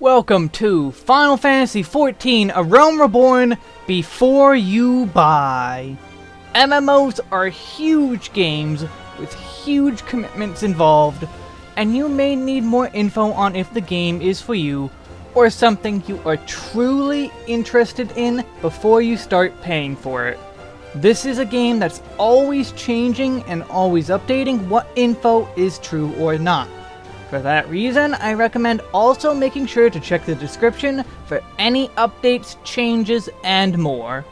Welcome to Final Fantasy XIV A Realm Reborn Before You Buy. MMOs are huge games with huge commitments involved, and you may need more info on if the game is for you or something you are truly interested in before you start paying for it. This is a game that's always changing and always updating what info is true or not. For that reason, I recommend also making sure to check the description for any updates, changes, and more.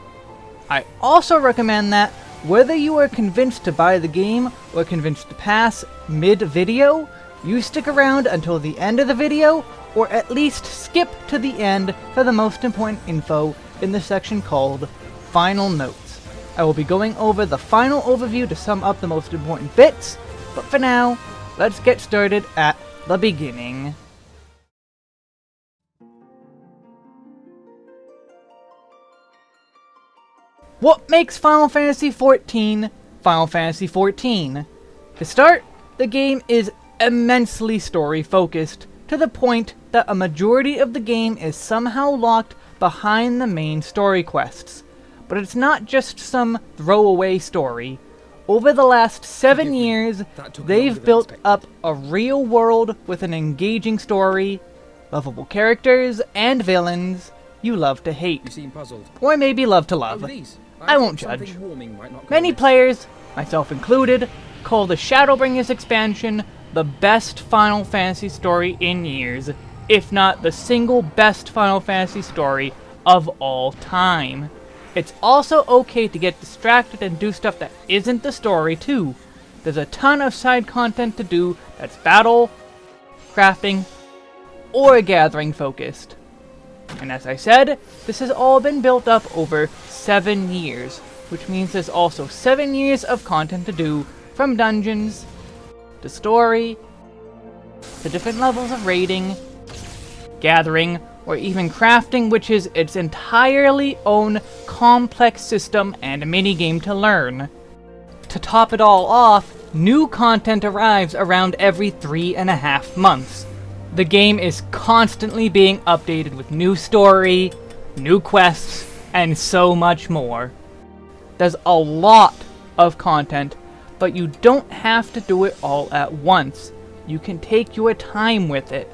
I also recommend that, whether you are convinced to buy the game or convinced to pass mid-video, you stick around until the end of the video, or at least skip to the end for the most important info in the section called Final Notes. I will be going over the final overview to sum up the most important bits, but for now, let's get started at the beginning. What makes Final Fantasy XIV Final Fantasy XIV? To start, the game is immensely story-focused, to the point that a majority of the game is somehow locked behind the main story quests. But it's not just some throwaway story. Over the last seven years, they've built up a real world with an engaging story, lovable characters, and villains you love to hate. You seem puzzled. Or maybe love to love. Oh. I won't judge. warming might not go Many amiss. players, myself included, call the Shadowbringers expansion the best Final Fantasy story in years, if not the single best Final Fantasy story of all time. It's also okay to get distracted and do stuff that isn't the story too. There's a ton of side content to do that's battle, crafting, or gathering focused. And as I said, this has all been built up over 7 years, which means there's also 7 years of content to do, from dungeons, to story, to different levels of raiding, gathering, or even crafting, which is its entirely own complex system and minigame to learn. To top it all off, new content arrives around every three and a half months. The game is constantly being updated with new story, new quests, and so much more. There's a lot of content, but you don't have to do it all at once. You can take your time with it.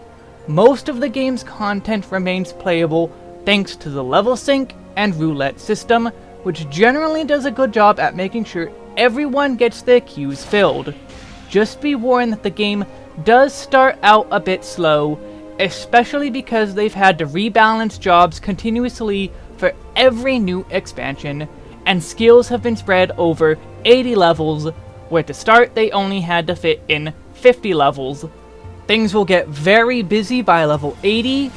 Most of the game's content remains playable thanks to the level sync and roulette system, which generally does a good job at making sure everyone gets their queues filled. Just be warned that the game does start out a bit slow, especially because they've had to rebalance jobs continuously for every new expansion, and skills have been spread over 80 levels, where to start they only had to fit in 50 levels. Things will get very busy by level 80,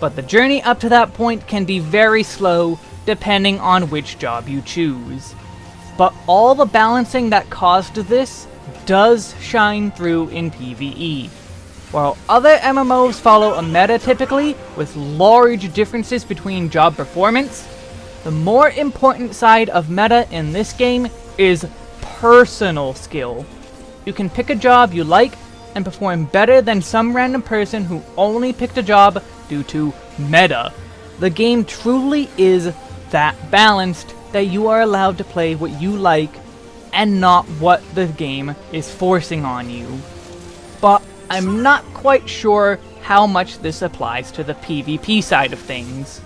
but the journey up to that point can be very slow depending on which job you choose. But all the balancing that caused this does shine through in PvE. While other MMOs follow a meta typically, with large differences between job performance, the more important side of meta in this game is personal skill. You can pick a job you like and perform better than some random person who only picked a job due to meta. The game truly is that balanced that you are allowed to play what you like and not what the game is forcing on you. But I'm not quite sure how much this applies to the PvP side of things.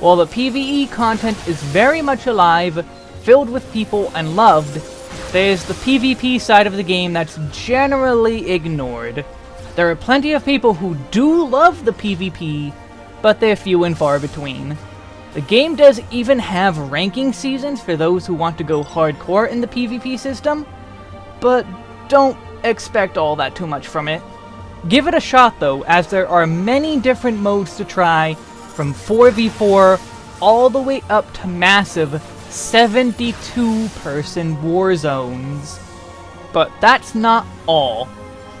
While the PvE content is very much alive, filled with people, and loved, there's the PvP side of the game that's generally ignored. There are plenty of people who do love the PvP, but they're few and far between. The game does even have ranking seasons for those who want to go hardcore in the PvP system, but don't expect all that too much from it. Give it a shot though, as there are many different modes to try, from 4v4 all the way up to massive 72 person war zones. But that's not all.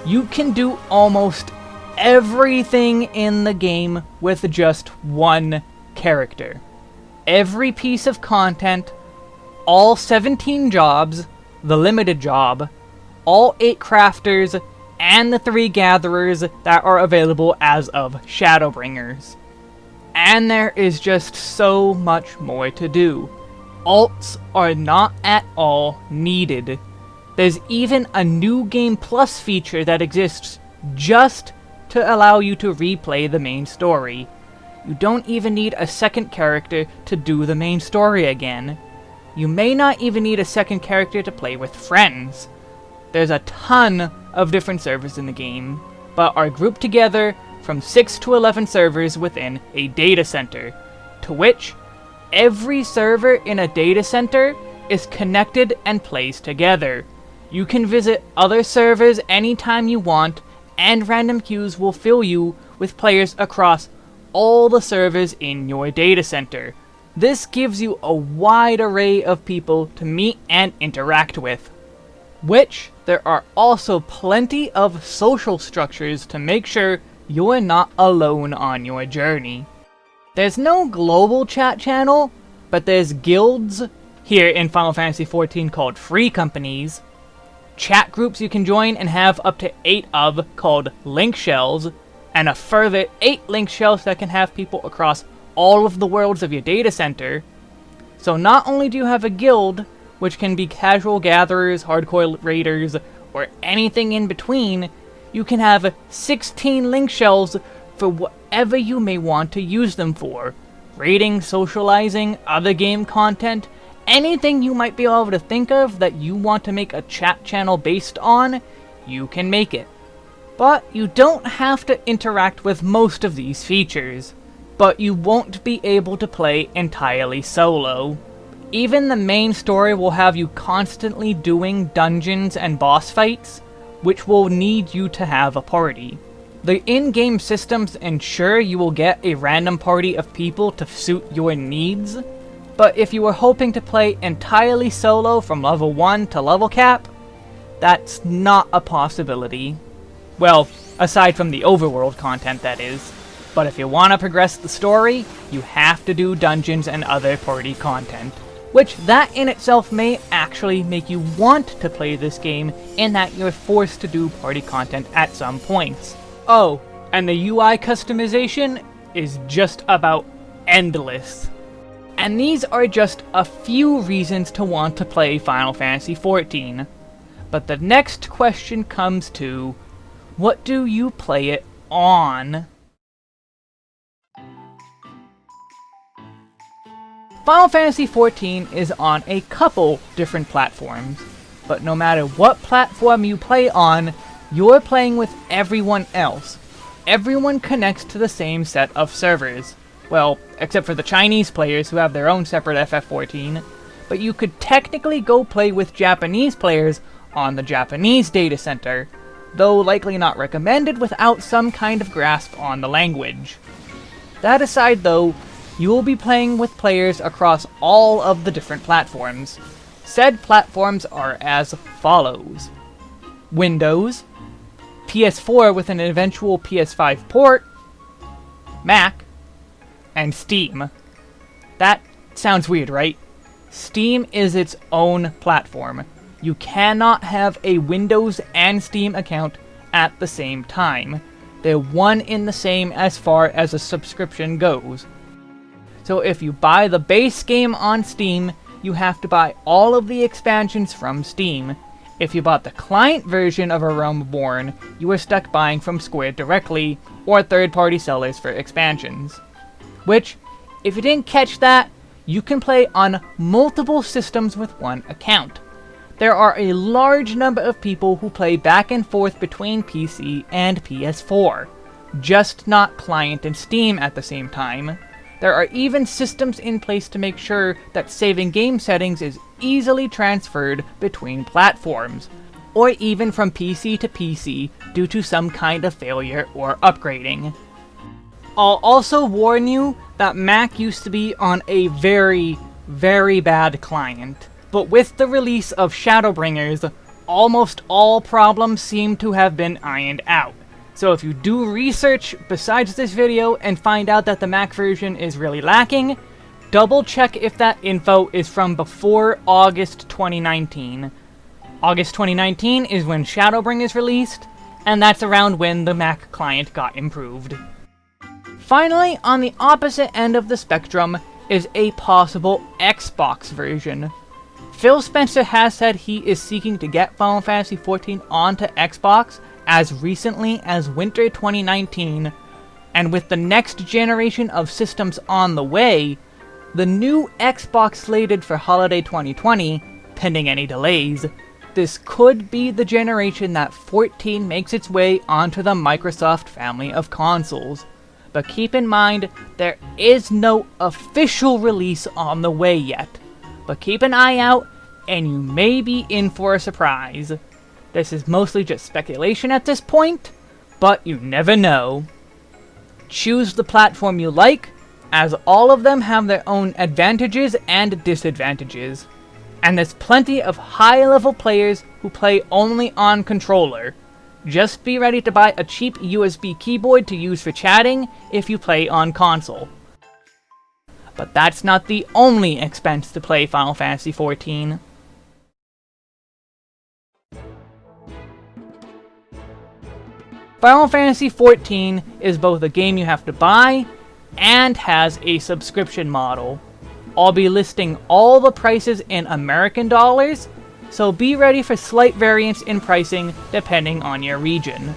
You can do almost everything in the game with just one character. Every piece of content, all 17 jobs, the limited job, all 8 crafters, and the three gatherers that are available as of Shadowbringers. And there is just so much more to do. Alts are not at all needed. There's even a new Game Plus feature that exists just to allow you to replay the main story. You don't even need a second character to do the main story again. You may not even need a second character to play with friends. There's a ton of different servers in the game, but are grouped together from 6 to 11 servers within a data center, to which every server in a data center is connected and plays together. You can visit other servers anytime you want, and random queues will fill you with players across all the servers in your data center. This gives you a wide array of people to meet and interact with. Which, there are also plenty of social structures to make sure you're not alone on your journey. There's no global chat channel, but there's guilds here in Final Fantasy XIV called free companies, chat groups you can join and have up to 8 of called link shells, and a further 8 link shells that can have people across all of the worlds of your data center. So not only do you have a guild, which can be casual gatherers, hardcore raiders, or anything in between, you can have 16 link shells for whatever you may want to use them for. Raiding, socializing, other game content, anything you might be able to think of that you want to make a chat channel based on, you can make it. But you don't have to interact with most of these features. But you won't be able to play entirely solo. Even the main story will have you constantly doing dungeons and boss fights, which will need you to have a party. The in-game systems ensure you will get a random party of people to suit your needs, but if you were hoping to play entirely solo from level 1 to level cap, that's not a possibility. Well, aside from the overworld content, that is. But if you want to progress the story, you have to do dungeons and other party content. Which, that in itself may actually make you want to play this game in that you're forced to do party content at some points. Oh, and the UI customization is just about endless. And these are just a few reasons to want to play Final Fantasy XIV. But the next question comes to, what do you play it on? Final Fantasy XIV is on a couple different platforms, but no matter what platform you play on, you're playing with everyone else. Everyone connects to the same set of servers. Well, except for the Chinese players who have their own separate FF14, but you could technically go play with Japanese players on the Japanese data center, though likely not recommended without some kind of grasp on the language. That aside though, you will be playing with players across all of the different platforms. Said platforms are as follows. Windows, PS4 with an eventual PS5 port, Mac, and Steam. That sounds weird, right? Steam is its own platform. You cannot have a Windows and Steam account at the same time. They're one in the same as far as a subscription goes. So if you buy the base game on Steam, you have to buy all of the expansions from Steam. If you bought the client version of A Realm Reborn, you are stuck buying from Square directly, or third-party sellers for expansions which, if you didn't catch that, you can play on multiple systems with one account. There are a large number of people who play back and forth between PC and PS4, just not client and Steam at the same time. There are even systems in place to make sure that saving game settings is easily transferred between platforms, or even from PC to PC due to some kind of failure or upgrading. I'll also warn you that Mac used to be on a very, very bad client. But with the release of Shadowbringers, almost all problems seem to have been ironed out. So if you do research besides this video and find out that the Mac version is really lacking, double check if that info is from before August 2019. August 2019 is when Shadowbringers released, and that's around when the Mac client got improved. Finally, on the opposite end of the spectrum is a possible Xbox version. Phil Spencer has said he is seeking to get Final Fantasy XIV onto Xbox as recently as winter 2019, and with the next generation of systems on the way, the new Xbox slated for holiday 2020, pending any delays, this could be the generation that 14 makes its way onto the Microsoft family of consoles. But keep in mind, there is no official release on the way yet. But keep an eye out, and you may be in for a surprise. This is mostly just speculation at this point, but you never know. Choose the platform you like, as all of them have their own advantages and disadvantages. And there's plenty of high-level players who play only on controller. Just be ready to buy a cheap USB keyboard to use for chatting if you play on console. But that's not the only expense to play Final Fantasy XIV. Final Fantasy XIV is both a game you have to buy and has a subscription model. I'll be listing all the prices in American dollars, so be ready for slight variance in pricing depending on your region.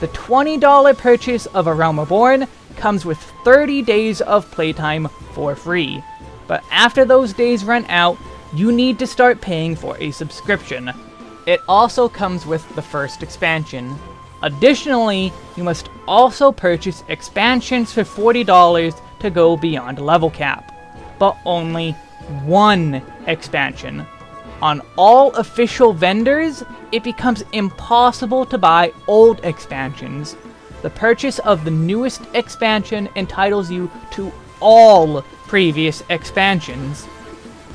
The $20 purchase of A Realm Reborn comes with 30 days of playtime for free, but after those days run out, you need to start paying for a subscription. It also comes with the first expansion. Additionally, you must also purchase expansions for $40 to go beyond level cap, but only one expansion. On all official vendors, it becomes impossible to buy old expansions. The purchase of the newest expansion entitles you to all previous expansions.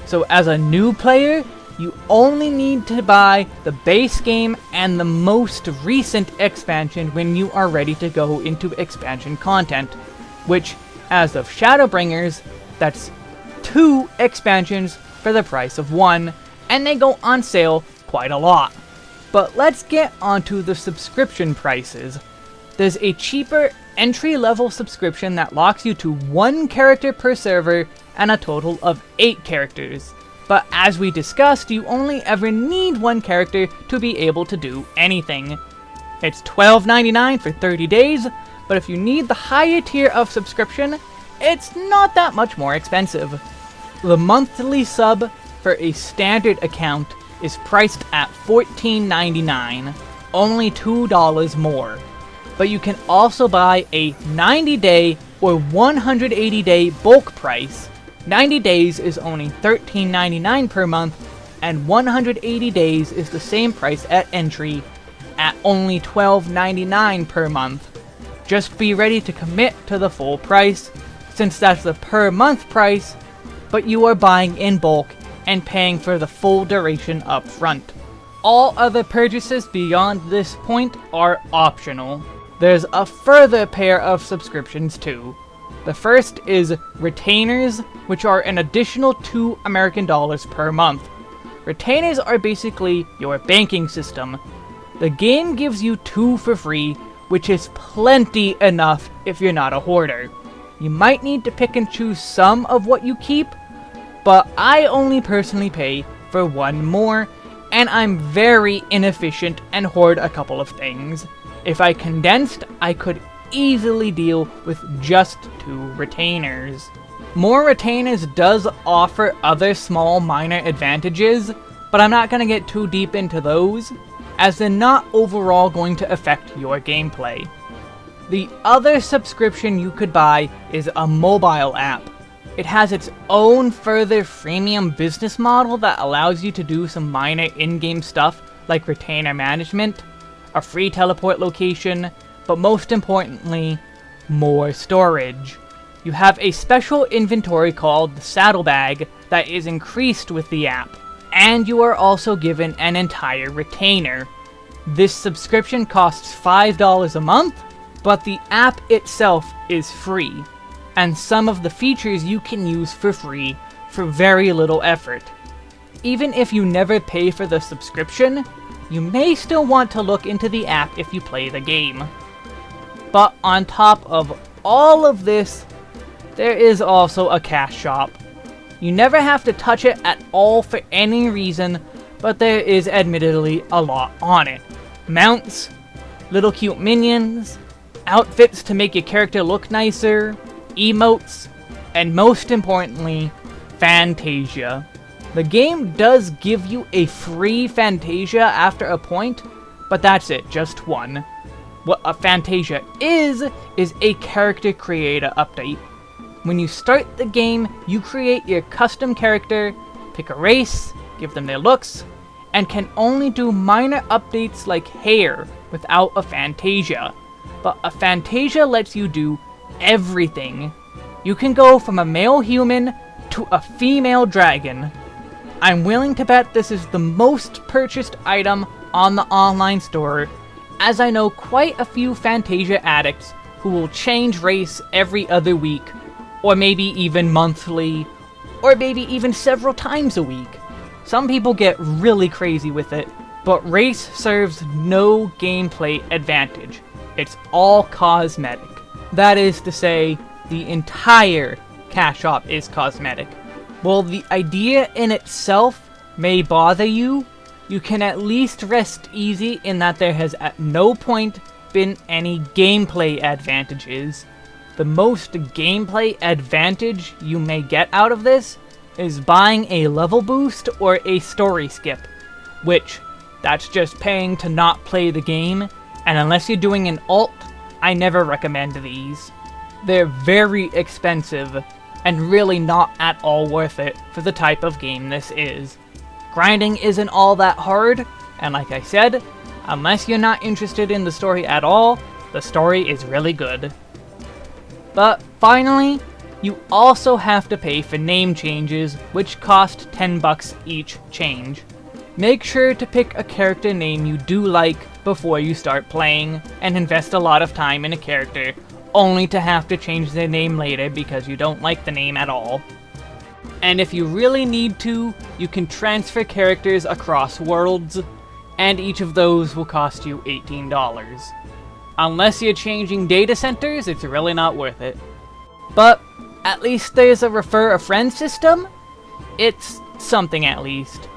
So as a new player, you only need to buy the base game and the most recent expansion when you are ready to go into expansion content, which, as of Shadowbringers, that's two expansions for the price of one, and they go on sale quite a lot. But let's get onto the subscription prices. There's a cheaper entry-level subscription that locks you to one character per server and a total of 8 characters but as we discussed, you only ever need one character to be able to do anything. It's $12.99 for 30 days, but if you need the higher tier of subscription, it's not that much more expensive. The monthly sub for a standard account is priced at $14.99, only $2 more. But you can also buy a 90-day or 180-day bulk price 90 days is only $13.99 per month, and 180 days is the same price at entry, at only $12.99 per month. Just be ready to commit to the full price, since that's the per month price, but you are buying in bulk and paying for the full duration up front. All other purchases beyond this point are optional. There's a further pair of subscriptions too. The first is retainers, which are an additional 2 American dollars per month. Retainers are basically your banking system. The game gives you 2 for free, which is plenty enough if you're not a hoarder. You might need to pick and choose some of what you keep, but I only personally pay for one more, and I'm very inefficient and hoard a couple of things. If I condensed, I could easily deal with just two retainers. More retainers does offer other small minor advantages, but I'm not going to get too deep into those, as they're not overall going to affect your gameplay. The other subscription you could buy is a mobile app. It has its own further freemium business model that allows you to do some minor in-game stuff like retainer management, a free teleport location, but most importantly, more storage. You have a special inventory called the Saddlebag that is increased with the app, and you are also given an entire retainer. This subscription costs $5 a month, but the app itself is free, and some of the features you can use for free for very little effort. Even if you never pay for the subscription, you may still want to look into the app if you play the game. But on top of all of this, there is also a cash shop. You never have to touch it at all for any reason, but there is admittedly a lot on it. Mounts, little cute minions, outfits to make your character look nicer, emotes, and most importantly, Fantasia. The game does give you a free Fantasia after a point, but that's it, just one. What a Fantasia is, is a character creator update. When you start the game, you create your custom character, pick a race, give them their looks, and can only do minor updates like hair without a Fantasia. But a Fantasia lets you do everything. You can go from a male human to a female dragon. I'm willing to bet this is the most purchased item on the online store, as I know quite a few Fantasia addicts who will change race every other week, or maybe even monthly, or maybe even several times a week. Some people get really crazy with it, but race serves no gameplay advantage. It's all cosmetic. That is to say, the entire cash shop is cosmetic. While the idea in itself may bother you, you can at least rest easy in that there has at no point been any gameplay advantages. The most gameplay advantage you may get out of this is buying a level boost or a story skip, which, that's just paying to not play the game, and unless you're doing an alt, I never recommend these. They're very expensive, and really not at all worth it for the type of game this is. Grinding isn't all that hard, and like I said, unless you're not interested in the story at all, the story is really good. But finally, you also have to pay for name changes, which cost 10 bucks each change. Make sure to pick a character name you do like before you start playing, and invest a lot of time in a character, only to have to change their name later because you don't like the name at all. And if you really need to, you can transfer characters across worlds, and each of those will cost you $18. Unless you're changing data centers, it's really not worth it. But at least there's a refer a friend system? It's something at least.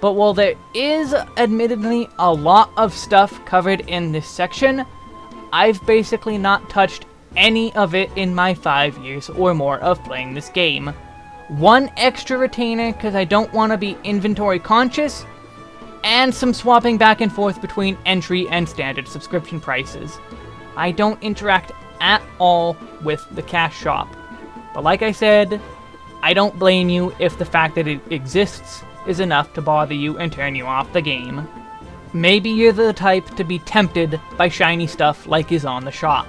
But while there is admittedly a lot of stuff covered in this section, I've basically not touched any of it in my 5 years or more of playing this game. One extra retainer because I don't want to be inventory conscious, and some swapping back and forth between entry and standard subscription prices. I don't interact at all with the cash shop. But like I said, I don't blame you if the fact that it exists is enough to bother you and turn you off the game. Maybe you're the type to be tempted by shiny stuff like is on the shop.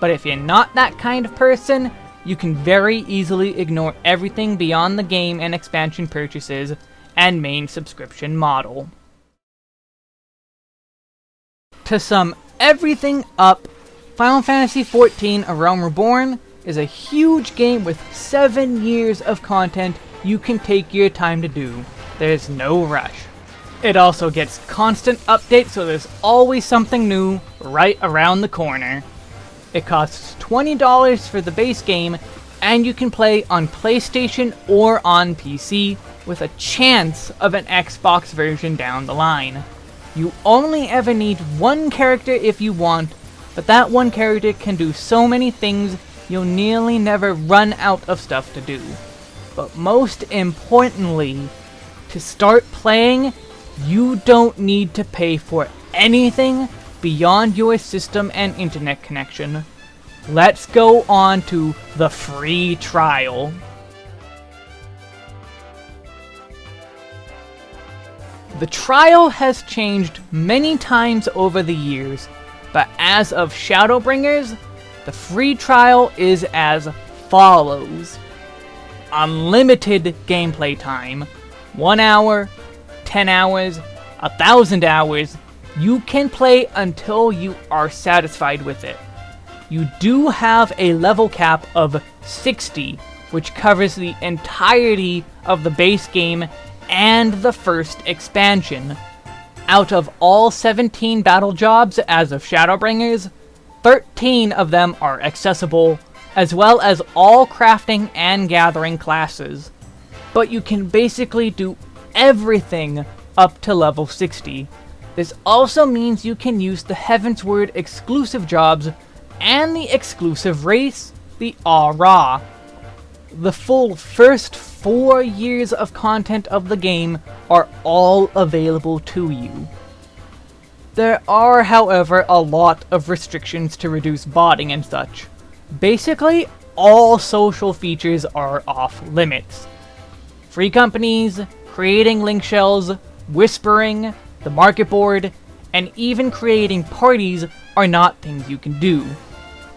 But if you're not that kind of person, you can very easily ignore everything beyond the game and expansion purchases and main subscription model. To sum everything up, Final Fantasy XIV A Realm Reborn is a huge game with 7 years of content you can take your time to do. There's no rush. It also gets constant updates so there's always something new right around the corner. It costs $20 for the base game and you can play on PlayStation or on PC with a chance of an Xbox version down the line. You only ever need one character if you want, but that one character can do so many things you'll nearly never run out of stuff to do. But most importantly, to start playing, you don't need to pay for anything beyond your system and internet connection. Let's go on to the free trial. The trial has changed many times over the years, but as of Shadowbringers, the free trial is as follows. Unlimited gameplay time. 1 hour, 10 hours, a thousand hours. You can play until you are satisfied with it. You do have a level cap of 60, which covers the entirety of the base game and the first expansion. Out of all 17 battle jobs as of Shadowbringers, 13 of them are accessible, as well as all crafting and gathering classes. But you can basically do everything up to level 60. This also means you can use the Heavensward exclusive jobs and the exclusive race, the Ra. The full first four years of content of the game are all available to you. There are, however, a lot of restrictions to reduce botting and such. Basically, all social features are off limits. Free companies, creating link shells, whispering, the market board, and even creating parties are not things you can do.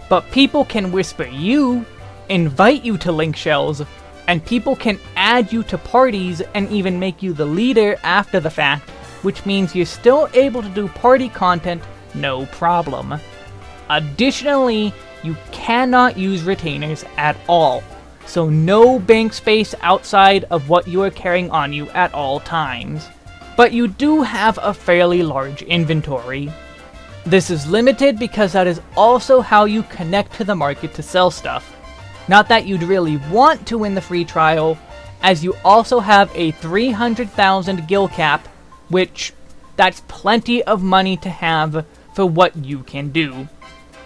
But people can whisper you, invite you to link shells, and people can add you to parties and even make you the leader after the fact which means you're still able to do party content no problem. Additionally, you cannot use retainers at all, so no bank space outside of what you are carrying on you at all times. But you do have a fairly large inventory. This is limited because that is also how you connect to the market to sell stuff. Not that you'd really want to win the free trial, as you also have a 300,000 gil cap which that's plenty of money to have for what you can do.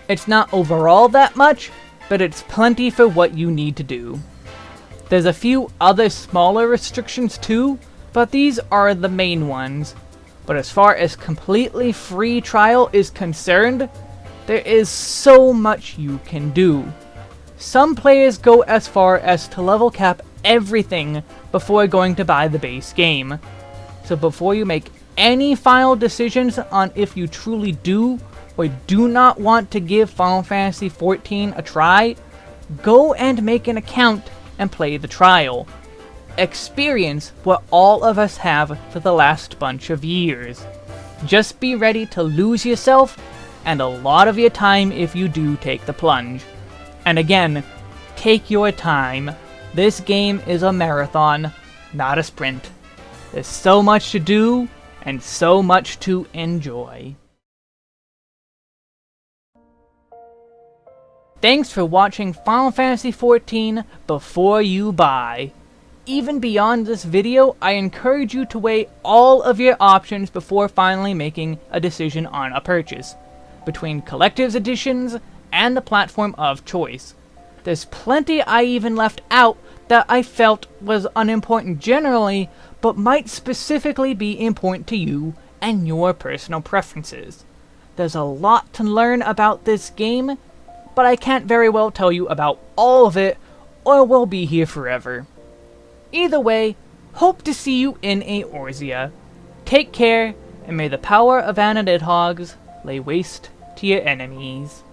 It's not overall that much, but it's plenty for what you need to do. There's a few other smaller restrictions too, but these are the main ones. But as far as completely free trial is concerned, there is so much you can do. Some players go as far as to level cap everything before going to buy the base game, so before you make any final decisions on if you truly do or do not want to give Final Fantasy XIV a try, go and make an account and play the trial. Experience what all of us have for the last bunch of years. Just be ready to lose yourself and a lot of your time if you do take the plunge. And again, take your time. This game is a marathon, not a sprint. There's so much to do, and so much to enjoy. Thanks for watching Final Fantasy XIV before you buy. Even beyond this video, I encourage you to weigh all of your options before finally making a decision on a purchase, between Collectives editions and the platform of choice. There's plenty I even left out that I felt was unimportant generally, but might specifically be important to you and your personal preferences. There's a lot to learn about this game, but I can't very well tell you about all of it, or we'll be here forever. Either way, hope to see you in Eorzea. Take care, and may the power of Anna Hogs lay waste to your enemies.